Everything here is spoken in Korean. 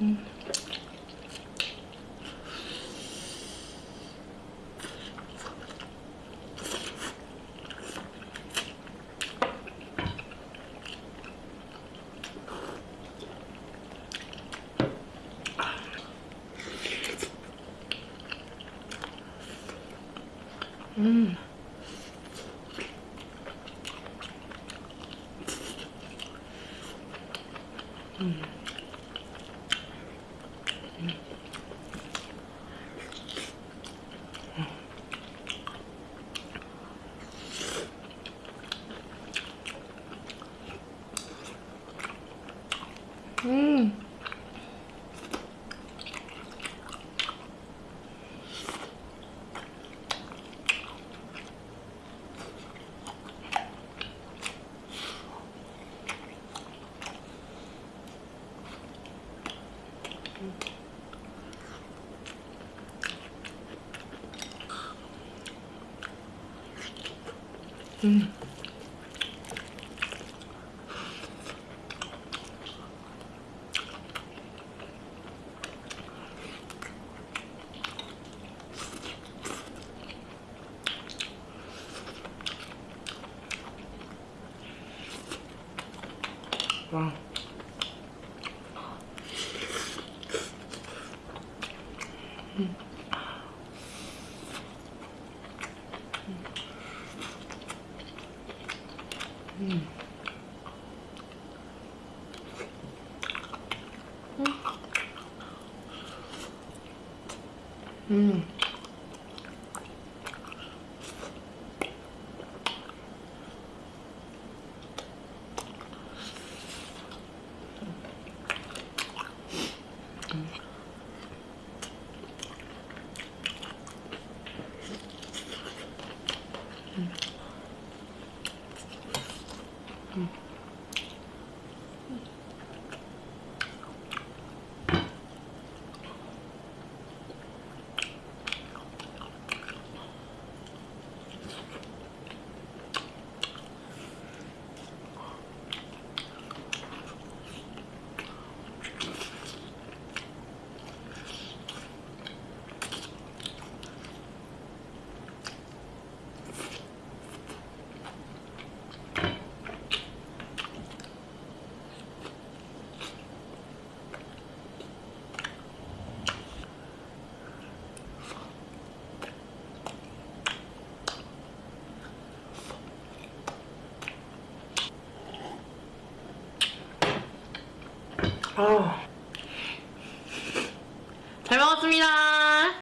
음. 음. 음. 음. 음. 와. 음. 아. 잘 먹었습니다.